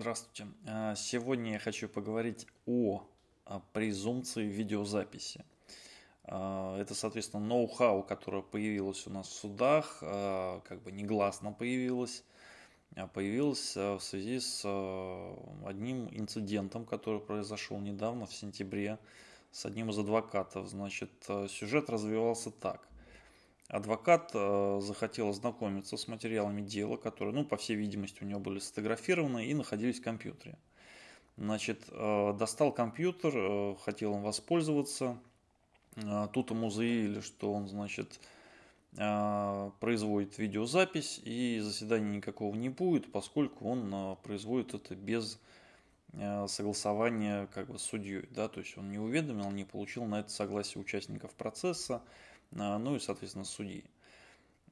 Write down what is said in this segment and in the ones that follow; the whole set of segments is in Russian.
Здравствуйте. А, сегодня я хочу поговорить о презумпции видеозаписи. А, это, соответственно, ноу-хау, которое появилось у нас в судах, а, как бы негласно появилось, появилось в связи с одним инцидентом, который произошел недавно, в сентябре, с одним из адвокатов. Значит, сюжет развивался так. Адвокат э, захотел ознакомиться с материалами дела, которые, ну, по всей видимости, у него были сфотографированы и находились в компьютере. Значит, э, достал компьютер, э, хотел им воспользоваться. Тут ему заявили, что он, значит, производит видеозапись и заседания никакого не будет, поскольку он производит это без согласования как бы с судьей, да, то есть он не уведомил, не получил на это согласие участников процесса, ну и, соответственно, судьи.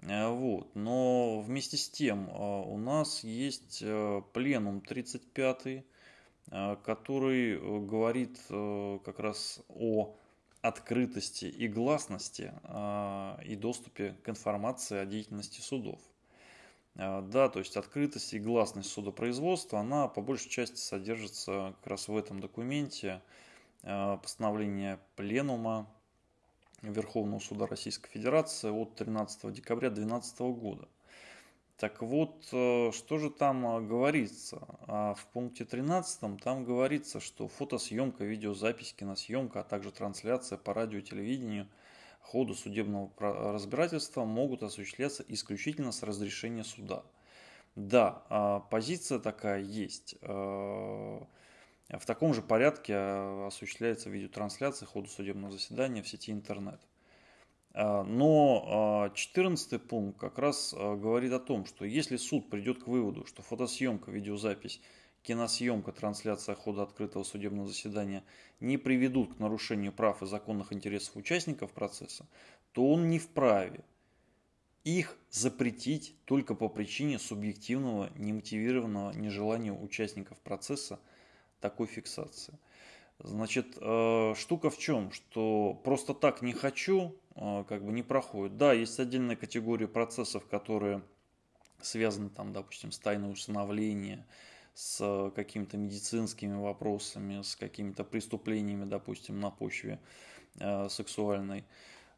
А, вот. Но вместе с тем а, у нас есть пленум 35, который э, говорит э, как раз о открытости и гласности и доступе к информации о деятельности судов. Да, то есть открытость и гласность судопроизводства, она по большей части содержится как раз в этом документе постановления Пленума Верховного суда Российской Федерации от 13 декабря 2012 года. Так вот, э, что же там э, говорится? А в пункте 13 там говорится, что фотосъемка, видеозапись, киносъемка, а также трансляция по радио и телевидению ходу судебного разбирательства могут осуществляться исключительно с разрешения суда. Да, а позиция такая есть. В таком же порядке а, осуществляется видеотрансляция хода судебного заседания в сети интернет. А, но 14 а, пункт как раз говорит о том, что если суд придет к выводу, что фотосъемка, видеозапись, киносъемка, трансляция хода открытого судебного заседания не приведут к нарушению прав и законных интересов участников процесса, то он не вправе их запретить только по причине субъективного, немотивированного нежелания участников процесса – такой фиксации. Значит, э, штука в чем, что просто так не хочу, э, как бы не проходит. Да, есть отдельная категория процессов, которые связаны, там, допустим, с тайной усыновления, с какими-то медицинскими вопросами, с какими-то преступлениями, допустим, на почве э, сексуальной.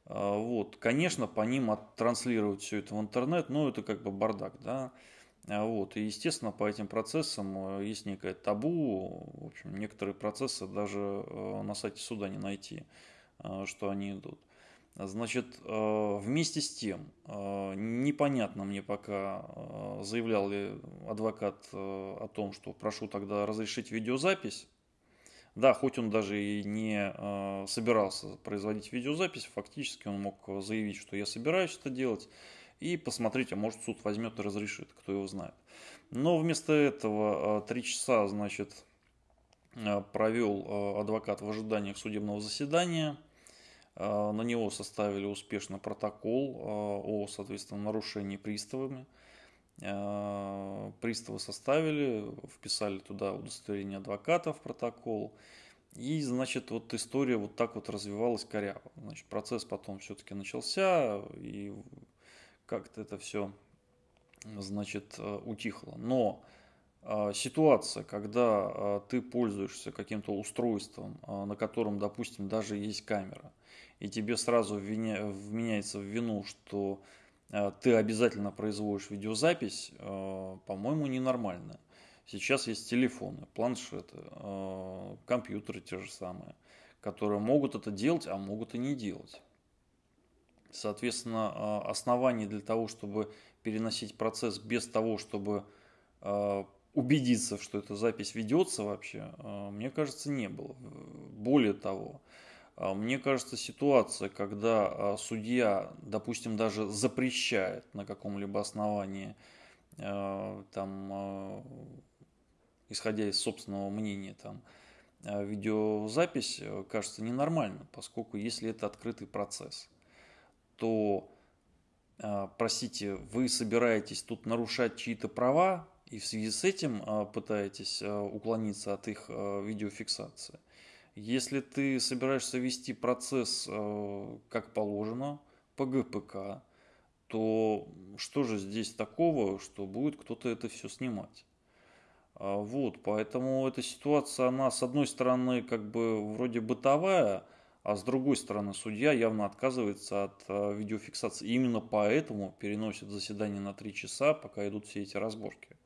Вот, конечно, по ним оттранслировать все это в интернет, но это как бы бардак, да. А вот. И, естественно, по этим процессам э, есть некое табу. В общем, некоторые процессы даже э, на сайте суда не найти, э, что они идут. Значит, вместе с тем, непонятно мне пока, заявлял ли адвокат о том, что прошу тогда разрешить видеозапись. Да, хоть он даже и не собирался производить видеозапись, фактически он мог заявить, что я собираюсь это делать и посмотрите, может суд возьмет и разрешит, кто его знает. Но вместо этого а, три часа, значит, а, провел а, адвокат в ожиданиях судебного заседания. На него составили успешно протокол о, соответственно, нарушении приставами. Приставы составили, вписали туда удостоверение адвоката в протокол. И, значит, вот история вот так вот развивалась коряво. Значит, процесс потом все-таки начался, и как-то это все, значит, э, утихло. Но э, ситуация, когда э, ты пользуешься каким-то устройством, на котором, допустим, даже есть камера, и тебе сразу вменяется в вину, что ты обязательно производишь видеозапись, по-моему, ненормально. Сейчас есть телефоны, планшеты, компьютеры те же самые, которые могут это делать, а могут и не делать. Соответственно, а, оснований для того, чтобы переносить процесс без того, чтобы а, убедиться, что эта запись ведется вообще, а, мне кажется, не было. Более того, мне кажется, ситуация, когда судья, допустим, даже запрещает на каком-либо основании, там, исходя из собственного мнения, там, видеозапись, кажется ненормально, поскольку если это открытый процесс – то, а, простите, вы собираетесь тут нарушать чьи-то права и в связи с этим а, пытаетесь а, уклониться от их видеофиксации. Если ты собираешься вести процесс как положено по ГПК, то что же здесь такого, что будет кто-то это все снимать? Вот, поэтому эта ситуация, она с одной стороны как бы вроде бытовая, а с другой стороны судья явно отказывается от видеофиксации. И именно поэтому переносит заседание на 3 часа, пока идут все эти разборки.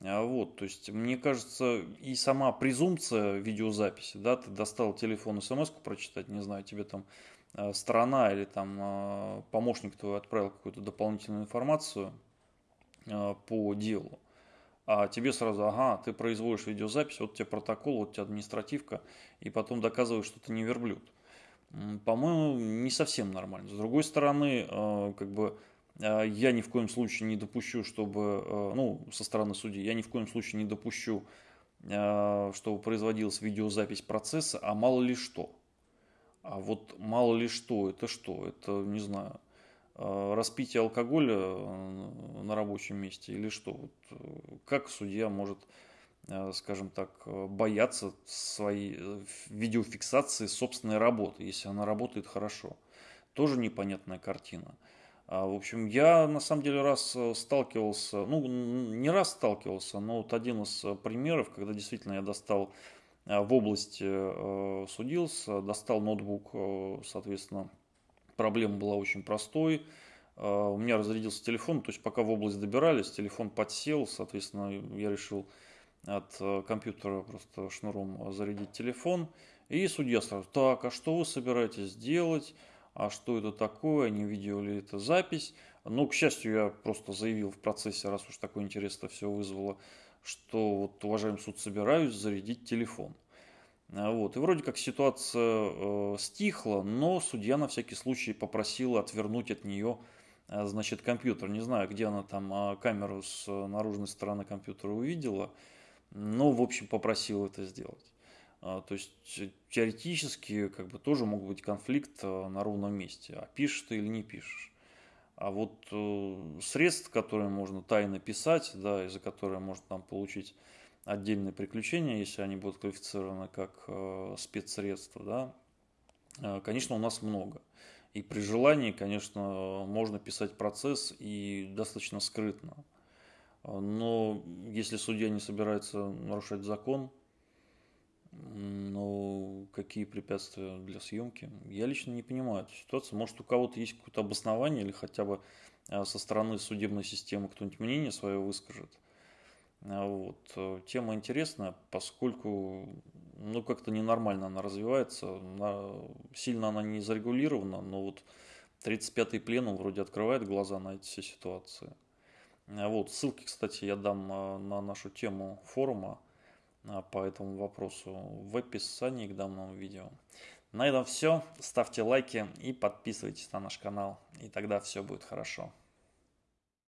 А вот, то есть, мне кажется, и сама презумпция видеозаписи, да, ты достал телефон, смс прочитать, не знаю, тебе там э, сторона или там э, помощник твой отправил какую-то дополнительную информацию э, по делу, а тебе сразу, ага, ты производишь видеозапись, вот тебе протокол, вот тебе административка, и потом доказываешь, что ты не верблюд. По-моему, не совсем нормально. С другой стороны, как бы а, я ни в коем случае не допущу, чтобы, э, ну, со стороны судьи, я ни в коем случае не допущу, чтобы производилась видеозапись процесса, а мало ли что. А вот мало ли что, это что? Это, не знаю, распитие алкоголя э, на рабочем месте или что? Вот, э, как судья может, скажем так, бояться своей видеофиксации собственной работы, если она работает хорошо? Тоже непонятная картина. А, в общем, я на самом деле раз э, сталкивался, ну, не раз сталкивался, но вот один из э, примеров, когда действительно я достал э, в области судился, достал ноутбук, соответственно, проблема была очень простой. У меня разрядился телефон, то есть пока в область добирались, телефон подсел, соответственно, я решил от компьютера просто шнуром зарядить телефон. И судья сразу, так, а что вы собираетесь делать? а что это такое, не видел ли это запись. Но, к счастью, я просто заявил в процессе, раз уж такой интерес это все вызвало, что вот, уважаемый суд, собираюсь зарядить телефон. А вот. И вроде как ситуация э, стихла, но судья на всякий случай попросил отвернуть от нее э, значит, компьютер. Не знаю, где она там э, камеру с наружной стороны компьютера увидела, но, в общем, попросил это сделать. А, то есть теоретически как бы тоже мог быть конфликт э, на ровном месте. А пишешь ты или не пишешь. А вот э, средств, которые можно тайно писать, да, из-за которых можно там получить отдельные приключения, если они будут квалифицированы как э, спецсредства, да, э, конечно, у нас много. И при желании, конечно, можно писать процесс и достаточно скрытно. Но если судья не собирается нарушать закон, ну, какие препятствия для съемки? Я лично не понимаю эту ситуацию. Может, у кого-то есть какое-то обоснование или хотя бы а, со стороны судебной системы кто-нибудь мнение свое выскажет. А, вот. Э, тема интересная, поскольку ну, как-то ненормально она развивается. Она, сильно она не зарегулирована, но вот 35-й пленум вроде открывает глаза на эти все ситуации. А, вот. Ссылки, кстати, я дам на нашу тему форума а, по этому вопросу в описании к данному видео. На этом все. Ставьте лайки и подписывайтесь на наш канал. И тогда все будет хорошо.